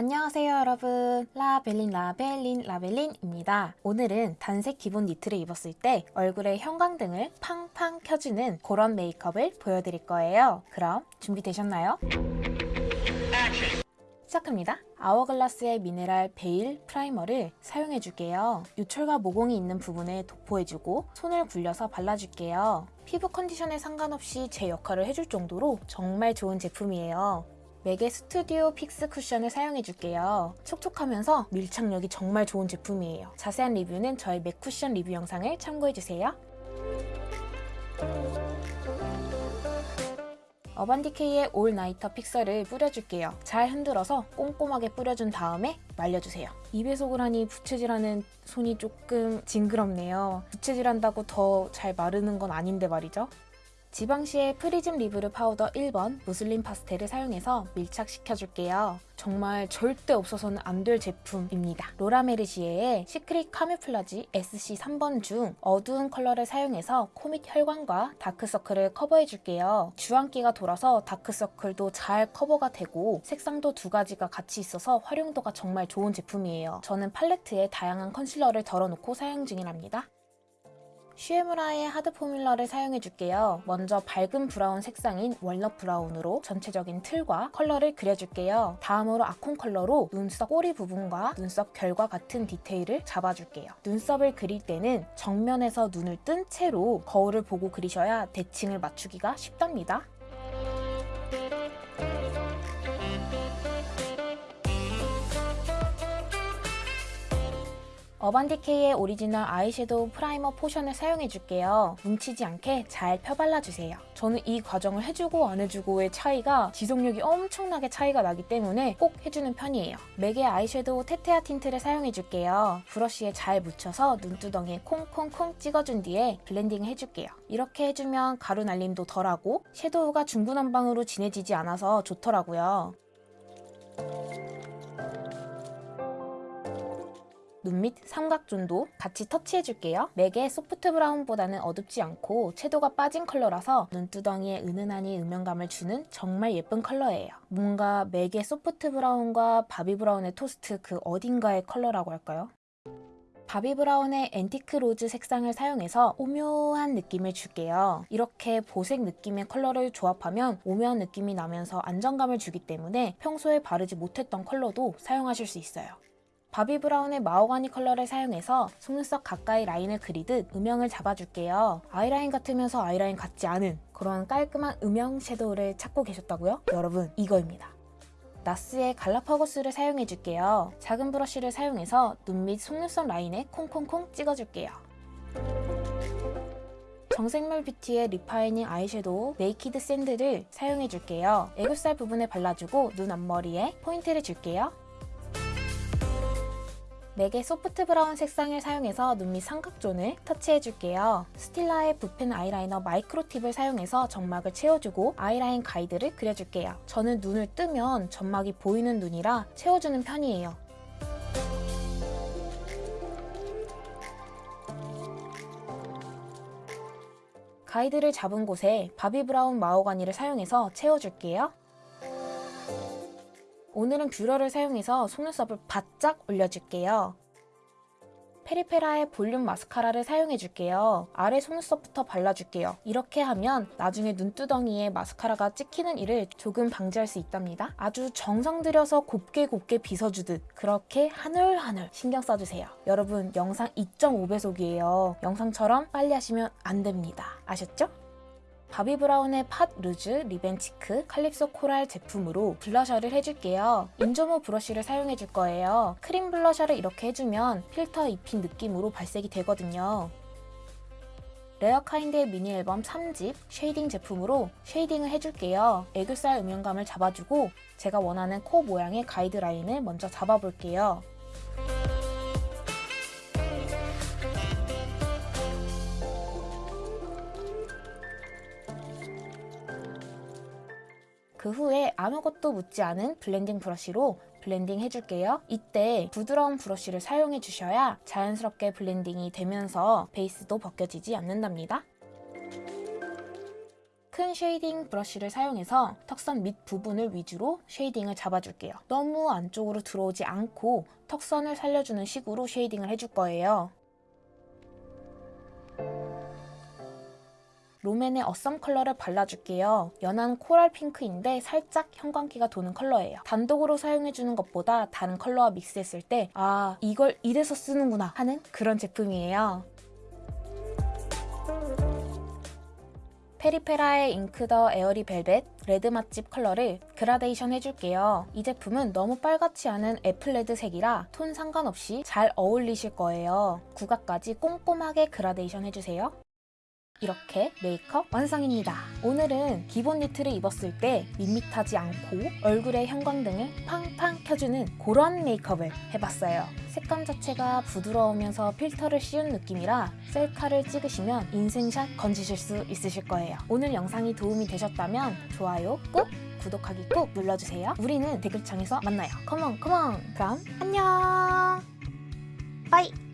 안녕하세요 여러분. 라벨린 라벨린 라벨린입니다. 오늘은 단색 기본 니트를 입었을 때 얼굴에 형광등을 팡팡 켜주는 그런 메이크업을 보여드릴 거예요. 그럼 준비되셨나요? 시작합니다. Hourglass의 Mineral Veil Primer를 사용해줄게요. 요철과 모공이 있는 부분에 도포해주고 손을 굴려서 발라줄게요. 피부 컨디션에 상관없이 제 역할을 해줄 정도로 정말 좋은 제품이에요 MAC의 Studio Fix Cushion을 사용해줄게요. 촉촉하면서 밀착력이 정말 좋은 제품이에요. 자세한 리뷰는 저희 MAC 쿠션 리뷰 영상을 참고해주세요. Urban Decay의 All Nighter fixer를 뿌려줄게요. 잘 흔들어서 꼼꼼하게 뿌려준 다음에 말려주세요. 2배속을 하니 부채질하는 손이 조금 징그럽네요. 부채질한다고 더 잘 마르는 건 아닌데 말이죠. Givenchy의 Prisme Libre 파우더 1번 Mousseline Pastel을 사용해서 밀착시켜줄게요. 정말 절대 없어서는 안 될 제품입니다. Laura Mercier의 Secret Camouflage SC 3번 중 어두운 컬러를 사용해서 코밑 혈관과 다크서클을 커버해줄게요. 주황기가 돌아서 다크서클도 잘 커버가 되고 색상도 두 가지가 같이 있어서 활용도가 정말 좋은 제품이에요. 저는 팔레트에 다양한 컨실러를 덜어놓고 사용 중이랍니다. Shu Uemura의 Hard Formula를 사용해줄게요. 먼저 밝은 브라운 색상인 Walnut Brown으로 전체적인 틀과 컬러를 그려줄게요. 다음으로 Acorn 컬러로 눈썹 꼬리 부분과 눈썹 결과 같은 디테일을 잡아줄게요. 눈썹을 그릴 때는 정면에서 눈을 뜬 채로 거울을 보고 그리셔야 대칭을 맞추기가 쉽답니다. Urban Decay의 Original Eyeshadow Primer Potion을 사용해줄게요. 뭉치지 않게 잘 펴발라주세요. 저는 이 과정을 해주고 안 해주고의 차이가 지속력이 엄청나게 차이가 나기 때문에 꼭 해주는 편이에요. MAC의 아이섀도우 Tete-a-Tint를 사용해줄게요. 브러쉬에 잘 묻혀서 눈두덩이에 콩콩콩 찍어준 뒤에 블렌딩을 해줄게요. 이렇게 해주면 가루 날림도 덜하고 섀도우가 중구난방으로 진해지지 않아서 좋더라고요. 눈 밑 삼각존도 같이 터치해줄게요. MAC의 Soft Brown보다는 어둡지 않고 채도가 빠진 컬러라서 눈두덩이에 은은하니 음영감을 주는 정말 예쁜 컬러예요. 뭔가 MAC의 Soft Brown과 Bobbi Brown의 Toast 그 어딘가의 컬러라고 할까요? Bobbi Brown의 Antique Rose 색상을 사용해서 오묘한 느낌을 줄게요. 이렇게 보색 느낌의 컬러를 조합하면 오묘한 느낌이 나면서 안정감을 주기 때문에 평소에 바르지 못했던 컬러도 사용하실 수 있어요. Bobbi Brown의 Mahogany 컬러를 사용해서 속눈썹 가까이 라인을 그리듯 음영을 잡아줄게요. 아이라인 같으면서 아이라인 같지 않은 그런 깔끔한 음영 섀도우를 찾고 계셨다고요? 여러분 이거입니다. NARS의 Galapagos를 사용해줄게요. 작은 브러쉬를 사용해서 눈밑 속눈썹 라인에 콩콩콩 찍어줄게요. 정샘물 뷰티의 Refining Eyeshadow Naked Sand를 사용해줄게요. 애교살 부분에 발라주고 눈 앞머리에 포인트를 줄게요. MAC의 Soft Brown 색상을 사용해서 눈밑 삼각존을 터치해줄게요. Stila의 붓펜 아이라이너 Micro Tip을 사용해서 점막을 채워주고 아이라인 가이드를 그려줄게요. 저는 눈을 뜨면 점막이 보이는 눈이라 채워주는 편이에요. 가이드를 잡은 곳에 Bobbi Brown Mahogany를 사용해서 채워줄게요. 오늘은 뷰러를 사용해서 속눈썹을 바짝 올려줄게요. 페리페라의 볼륨 마스카라를 사용해줄게요. 아래 속눈썹부터 발라줄게요. 이렇게 하면 나중에 눈두덩이에 마스카라가 찍히는 일을 조금 방지할 수 있답니다. 아주 정성 들여서 곱게 곱게 빗어주듯 그렇게 하늘하늘 신경 써주세요. 여러분 영상 2.5배속이에요. 영상처럼 빨리 하시면 안 됩니다. 아셨죠? 바비 브라운의 팟 루즈 리벤치크 칼립소 코랄 제품으로 블러셔를 해줄게요. 인조모 브러쉬를 사용해줄 거예요. 크림 블러셔를 이렇게 해주면 필터 입힌 느낌으로 발색이 되거든요. Rarekind의 미니 앨범 3집 쉐이딩 제품으로 쉐이딩을 해줄게요. 애교살 음영감을 잡아주고 제가 원하는 코 모양의 가이드라인을 먼저 잡아볼게요. 그 후에 아무것도 묻지 않은 블렌딩 브러쉬로 블렌딩 해줄게요. 이때 부드러운 브러쉬를 사용해 주셔야 자연스럽게 블렌딩이 되면서 베이스도 벗겨지지 않는답니다. 큰 shading 브러쉬를 사용해서 턱선 밑 부분을 위주로 shading을 잡아줄게요. 너무 안쪽으로 들어오지 않고 턱선을 살려주는 식으로 shading을 해줄 거예요. 롬앤의 어썸 컬러를 발라줄게요. 연한 coral 핑크인데 살짝 형광끼가 도는 컬러예요. 단독으로 사용해주는 것보다 다른 컬러와 믹스했을 때 아, 이걸 이래서 쓰는구나 하는 그런 제품이에요. 페리페라의 잉크더 에어리 벨벳 레드 맛집 컬러를 그라데이션 해줄게요. 이 제품은 너무 빨갛지 않은 apple red 색이라 톤 상관없이 잘 어울리실 거예요. 구각까지 꼼꼼하게 그라데이션 해주세요. 이렇게 메이크업 완성입니다. 오늘은 기본 니트를 입었을 때 밋밋하지 않고 얼굴의 형광등을 팡팡 켜주는 그런 메이크업을 해봤어요. 색감 자체가 부드러우면서 필터를 씌운 느낌이라 셀카를 찍으시면 인생샷 건지실 수 있으실 거예요. 오늘 영상이 도움이 되셨다면 좋아요 꾹! 구독하기 꾹 눌러주세요. 우리는 댓글창에서 만나요. 컴온 컴온! 그럼 안녕! 빠이!